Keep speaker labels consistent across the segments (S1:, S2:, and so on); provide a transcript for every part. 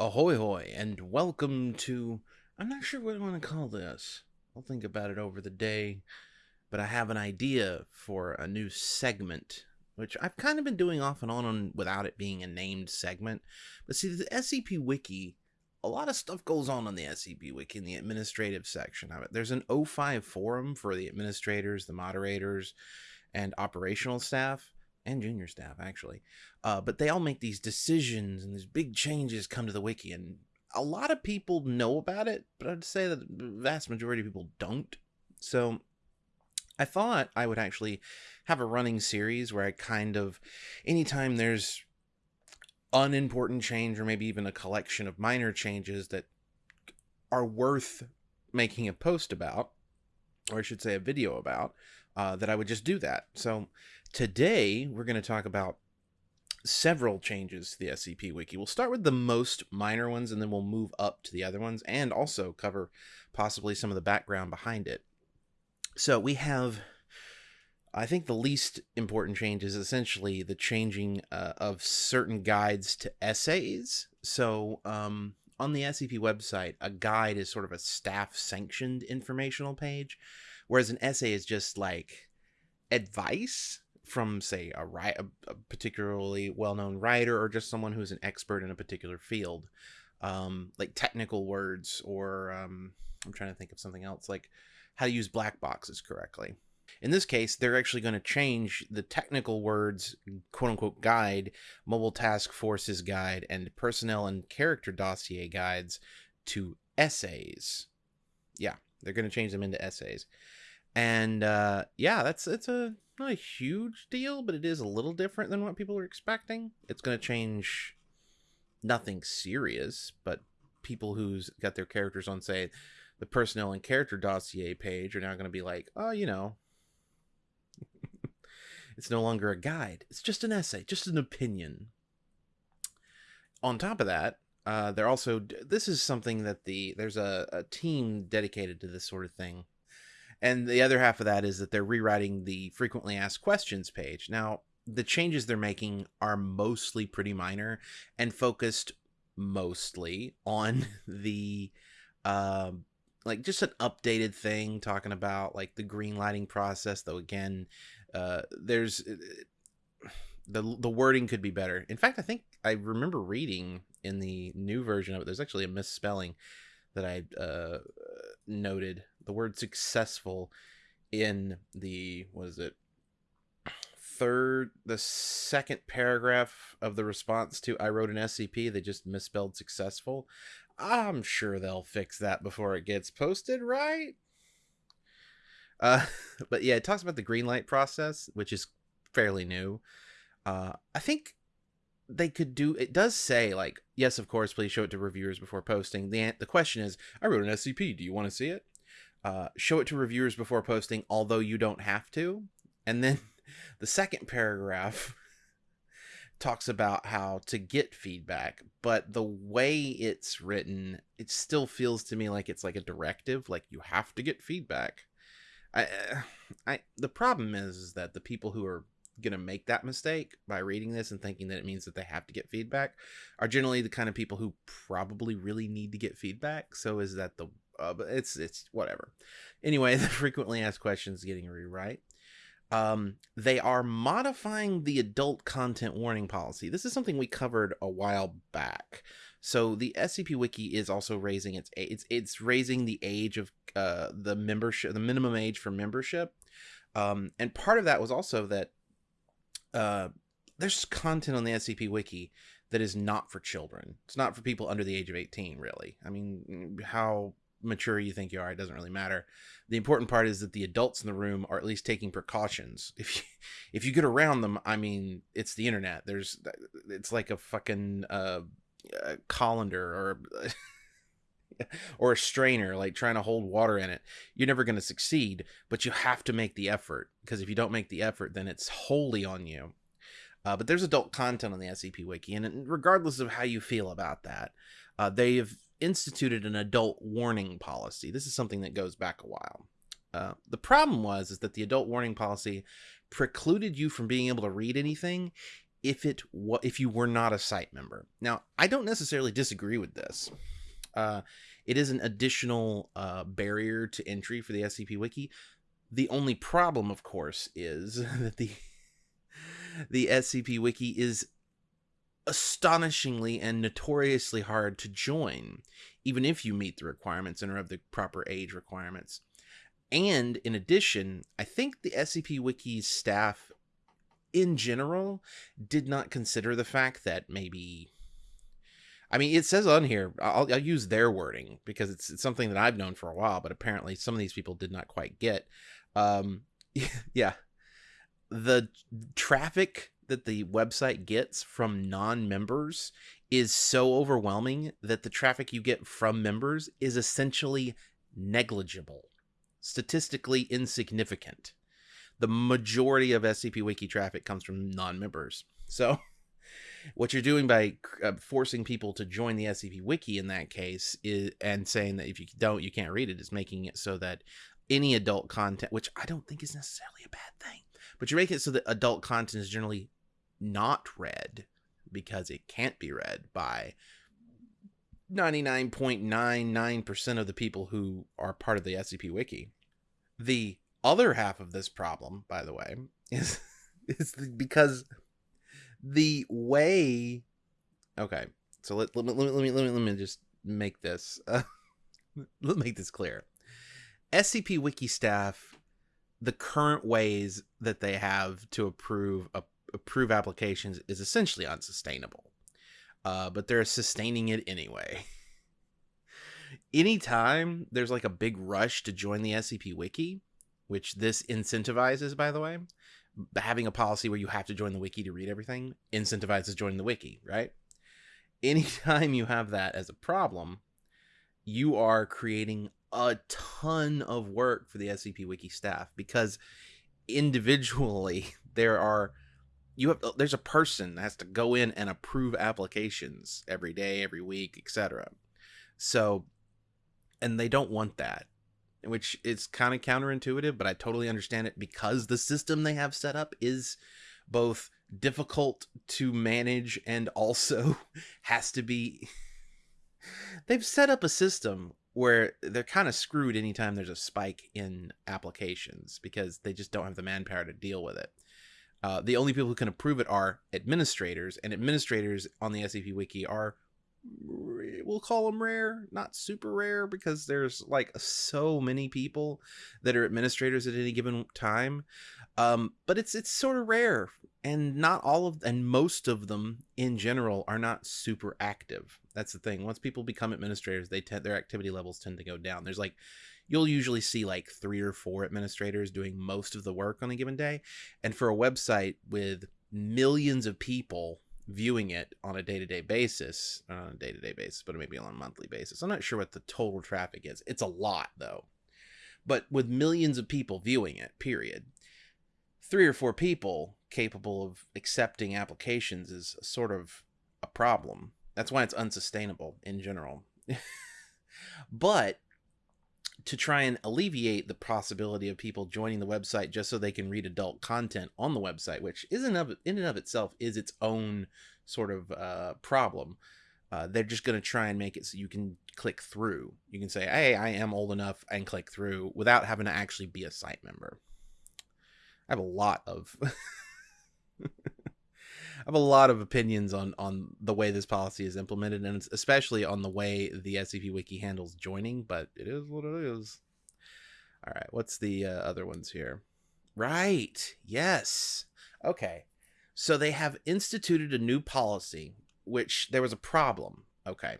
S1: Ahoy hoy, and welcome to. I'm not sure what I want to call this. I'll think about it over the day, but I have an idea for a new segment, which I've kind of been doing off and on, on without it being a named segment. But see, the SCP Wiki, a lot of stuff goes on on the SCP Wiki in the administrative section of it. There's an O5 forum for the administrators, the moderators, and operational staff and junior staff actually uh, but they all make these decisions and these big changes come to the wiki and a lot of people know about it but i'd say that the vast majority of people don't. So i thought i would actually have a running series where i kind of anytime there's unimportant change or maybe even a collection of minor changes that are worth making a post about or i should say a video about uh, that i would just do that. So Today, we're going to talk about several changes to the SCP Wiki. We'll start with the most minor ones and then we'll move up to the other ones and also cover possibly some of the background behind it. So we have, I think the least important change is essentially the changing uh, of certain guides to essays. So um, on the SCP website, a guide is sort of a staff sanctioned informational page, whereas an essay is just like advice from say a, a particularly well-known writer or just someone who's an expert in a particular field um, like technical words or um, i'm trying to think of something else like how to use black boxes correctly. In this case they're actually going to change the technical words quote unquote guide mobile task forces guide and personnel and character dossier guides to essays. Yeah they're going to change them into essays and uh, yeah that's it's a not a huge deal, but it is a little different than what people are expecting. It's going to change nothing serious, but people who's got their characters on, say, the personnel and character dossier page are now going to be like, oh, you know, it's no longer a guide. It's just an essay, just an opinion. On top of that, uh, they're also this is something that the there's a, a team dedicated to this sort of thing and the other half of that is that they're rewriting the frequently asked questions page. Now, the changes they're making are mostly pretty minor and focused mostly on the uh, like just an updated thing talking about like the green lighting process though again uh, there's uh, the the wording could be better in fact i think i remember reading in the new version of it there's actually a misspelling that i uh, noted the word successful in the what is it third the second paragraph of the response to I wrote an SCP they just misspelled successful. I'm sure they'll fix that before it gets posted, right? Uh but yeah, it talks about the green light process, which is fairly new. Uh I think they could do it does say like yes of course please show it to reviewers before posting the the question is i wrote an scp do you want to see it uh, show it to reviewers before posting, although you don't have to. And then the second paragraph talks about how to get feedback, but the way it's written, it still feels to me like it's like a directive, like you have to get feedback. I, uh, I, the problem is, is that the people who are going to make that mistake by reading this and thinking that it means that they have to get feedback are generally the kind of people who probably really need to get feedback. So is that the uh, but it's it's whatever. Anyway, the frequently asked questions getting a rewrite. Um, they are modifying the adult content warning policy. This is something we covered a while back. So the SCP Wiki is also raising its it's it's raising the age of uh, the membership, the minimum age for membership, um, and part of that was also that uh, there's content on the SCP Wiki that is not for children. It's not for people under the age of 18, really. I mean, how mature you think you are, it doesn't really matter. The important part is that the adults in the room are at least taking precautions. If you, if you get around them, I mean, it's the internet. There's it's like a fucking uh, colander or or a strainer like trying to hold water in it. You're never going to succeed, but you have to make the effort because if you don't make the effort, then it's wholly on you. Uh, but there's adult content on the SCP Wiki, and regardless of how you feel about that, uh, they've instituted an adult warning policy. This is something that goes back a while. Uh, the problem was is that the adult warning policy precluded you from being able to read anything if it wa- if you were not a site member. Now, I don't necessarily disagree with this. Uh, it is an additional uh, barrier to entry for the SCP Wiki. The only problem, of course, is that the the SCP Wiki is astonishingly and notoriously hard to join, even if you meet the requirements and are of the proper age requirements. And in addition, I think the SCP Wiki's staff in general did not consider the fact that maybe I mean, it says on here. I'll, I'll, use their wording because it's, it's something that I've known for a while, but apparently some of these people did not quite get. Um, yeah, the traffic that the website gets from non-members is so overwhelming that the traffic you get from members is essentially negligible, statistically insignificant. The majority of SCP Wiki traffic comes from non-members. So what you're doing by uh, forcing people to join the SCP Wiki in that case is and saying that if you don't, you can't read it, is making it so that any adult content, which I don't think is necessarily a bad thing, but you're making it so that adult content is generally not read because it can't be read by 99.99% of the people who are part of the SCP Wiki. The other half of this problem, by the way, is is because the way okay so let, let, let, let, me, let me let me just make this uh, let me make this clear scp wiki staff the current ways that they have to approve uh, approve applications is essentially unsustainable uh, but they're sustaining it anyway anytime there's like a big rush to join the scp wiki which this incentivizes by the way having a policy where you have to join the wiki to read everything incentivizes joining the wiki, right? Anytime you have that as a problem, you are creating a ton of work for the SCP Wiki staff because individually there are you have uh, there's a person that has to go in and approve applications every day, every week, etc. So and they don't want that which is kind of counterintuitive, but I totally understand it because the system they have set up is both difficult to manage and also has to be. They've set up a system where they're kind of screwed anytime there's a spike in applications because they just don't have the manpower to deal with it. Uh, the only people who can approve it are administrators, and administrators on the SCP Wiki are we'll call them rare, not super rare because there's like so many people that are administrators at any given time. Um, but it's it's sort of rare, and not all of and most of them in general are not super active. That's the thing. Once people become administrators, they tend their activity levels tend to go down. There's like you'll usually see like three or four administrators doing most of the work on a given day, and for a website with millions of people viewing it on a day-to-day basis not on a day-to-day basis but maybe on a monthly basis i'm not sure what the total traffic is. It's a lot though. But with millions of people viewing it period three or four people capable of accepting applications is sort of a problem. That's why it's unsustainable in general. But to try and alleviate the possibility of people joining the website just so they can read adult content on the website, which isn't of in and of itself is its own sort of uh, problem. Uh, they're just going to try and make it so you can click through. You can say, "Hey, I am old enough," and click through without having to actually be a site member. I have a lot of have a lot of opinions on on the way this policy is implemented, and especially on the way the SCP Wiki handles joining. But it is what it is. All right, what's the uh, other ones here? Right. Yes. Okay. So they have instituted a new policy, which there was a problem. Okay.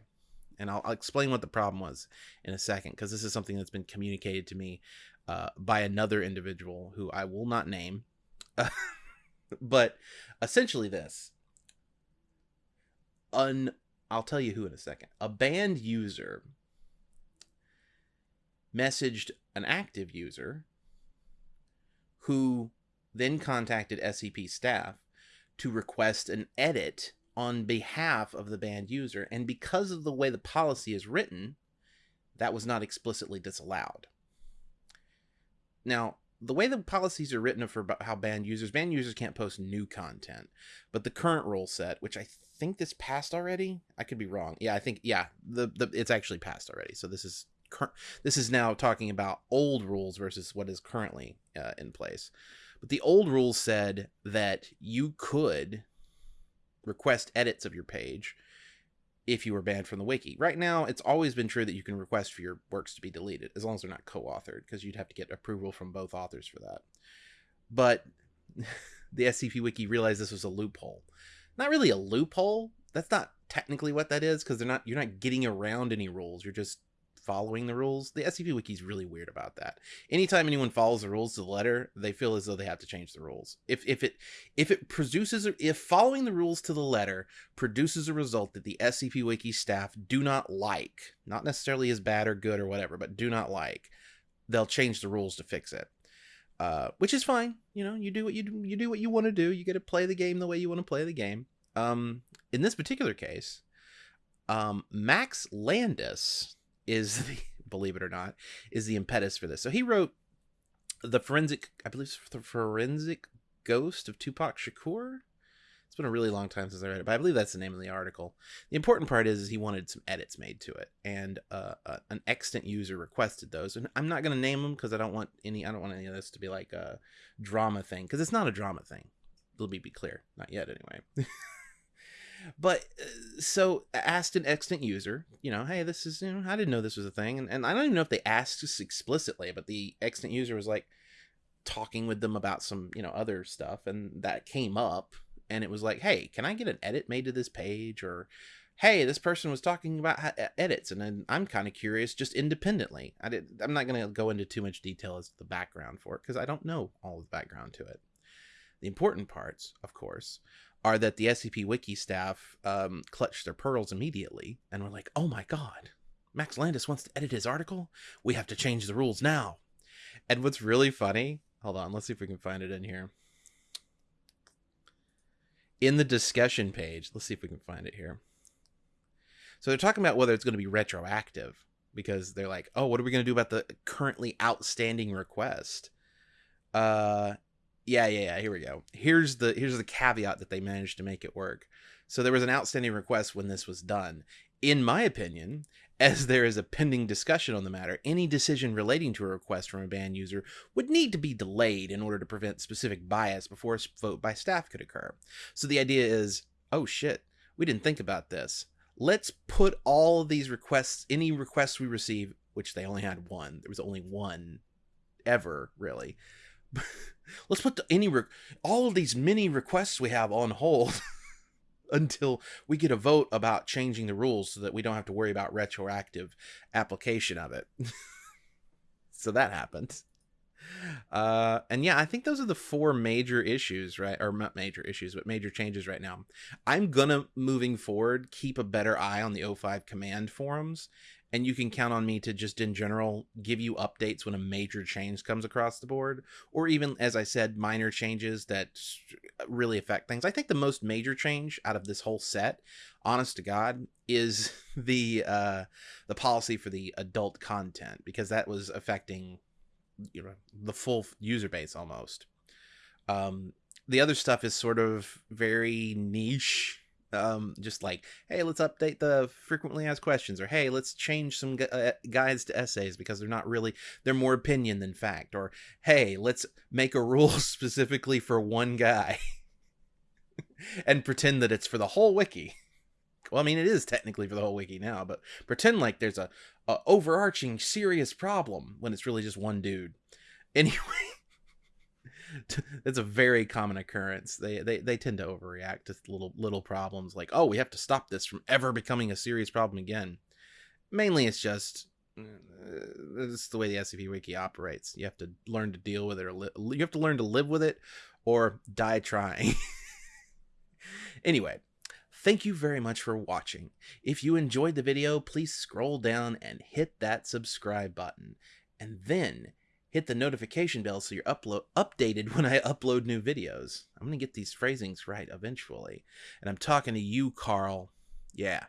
S1: And I'll, I'll explain what the problem was in a second, because this is something that's been communicated to me uh, by another individual who I will not name. but essentially this un I'll tell you who in a second. A banned user messaged an active user who then contacted SCP staff to request an edit on behalf of the banned user. And because of the way the policy is written, that was not explicitly disallowed. Now, the way the policies are written for how banned users, banned users can't post new content. But the current rule set, which I think this passed already, I could be wrong. Yeah, I think yeah, the, the it's actually passed already. So this is cur- this is now talking about old rules versus what is currently uh, in place. But the old rules said that you could request edits of your page if you were banned from the wiki. Right now, it's always been true that you can request for your works to be deleted as long as they're not co-authored because you'd have to get approval from both authors for that. But the SCP wiki realized this was a loophole. Not really a loophole. That's not technically what that is because they're not you're not getting around any rules. You're just following the rules. The SCP Wiki is really weird about that. Anytime anyone follows the rules to the letter, they feel as though they have to change the rules. If if it if it produces if following the rules to the letter produces a result that the SCP Wiki staff do not like, not necessarily as bad or good or whatever, but do not like, they'll change the rules to fix it. Uh, which is fine. You know, you do what you do, you do what you want to do. You get to play the game the way you want to play the game. Um, in this particular case, um, Max Landis, is the believe it or not is the impetus for this. So he wrote the forensic, I believe, the forensic ghost of Tupac Shakur. It's been a really long time since I read it, but I believe that's the name of the article. The important part is, is he wanted some edits made to it, and uh, uh, an extant user requested those. And I'm not going to name them because I don't want any. I don't want any of this to be like a drama thing because it's not a drama thing. Let me be clear, not yet anyway. but uh, so asked an extant user, you know, hey, this is, you know, I didn't know this was a thing. And, and I don't even know if they asked this explicitly, but the extant user was like talking with them about some, you know, other stuff. And that came up and it was like, hey, can I get an edit made to this page? Or, hey, this person was talking about edits. And I'm kind of curious just independently. I did, I'm not going to go into too much detail as the background for it because I don't know all the background to it. The important parts, of course, are that the SCP Wiki staff um, clutched their pearls immediately and were like, oh my god, Max Landis wants to edit his article? We have to change the rules now. And what's really funny, hold on, let's see if we can find it in here. In the discussion page, let's see if we can find it here. So they're talking about whether it's going to be retroactive because they're like, oh, what are we going to do about the currently outstanding request? Uh, yeah, yeah, yeah. Here we go. Here's the here's the caveat that they managed to make it work. So there was an outstanding request when this was done. In my opinion, as there is a pending discussion on the matter, any decision relating to a request from a banned user would need to be delayed in order to prevent specific bias before a vote by staff could occur. So the idea is, oh shit, we didn't think about this. Let's put all of these requests, any requests we receive, which they only had one, there was only one ever, really. let's put the, any re- all of these mini requests we have on hold until we get a vote about changing the rules so that we don't have to worry about retroactive application of it. so that happened. Uh, and yeah, I think those are the four major issues, right? Or not major issues, but major changes right now. I'm gonna moving forward keep a better eye on the O5 command forums and you can count on me to just in general give you updates when a major change comes across the board or even as i said minor changes that really affect things. I think the most major change out of this whole set honest to god is the uh the policy for the adult content because that was affecting you know the full user base almost. Um the other stuff is sort of very niche um just like hey let's update the frequently asked questions or hey let's change some gu- uh, guides to essays because they're not really they're more opinion than fact or hey let's make a rule specifically for one guy and pretend that it's for the whole wiki. Well i mean it is technically for the whole wiki now but pretend like there's a, a overarching serious problem when it's really just one dude. Anyway it's a very common occurrence. They, they they tend to overreact to little little problems like, oh, we have to stop this from ever becoming a serious problem again. Mainly, it's just uh, it's the way the SCP Wiki operates. You have to learn to deal with it, or li- you have to learn to live with it, or die trying. anyway, thank you very much for watching. If you enjoyed the video, please scroll down and hit that subscribe button, and then hit the notification bell so you're upload updated when I upload new videos. I'm gonna get these phrasings right eventually. And I'm talking to you, Carl. Yeah.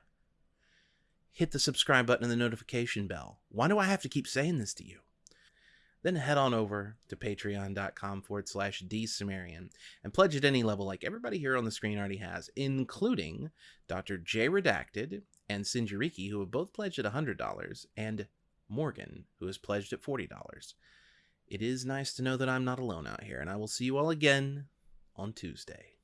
S1: Hit the subscribe button and the notification bell. Why do I have to keep saying this to you? then head on over to patreon.com forward slash dsumerian and pledge at any level like everybody here on the screen already has, including Dr. J Redacted and Sinjariki, who have both pledged at $100, and Morgan, who has pledged at $40. It is nice to know that I'm not alone out here, and I will see you all again on Tuesday.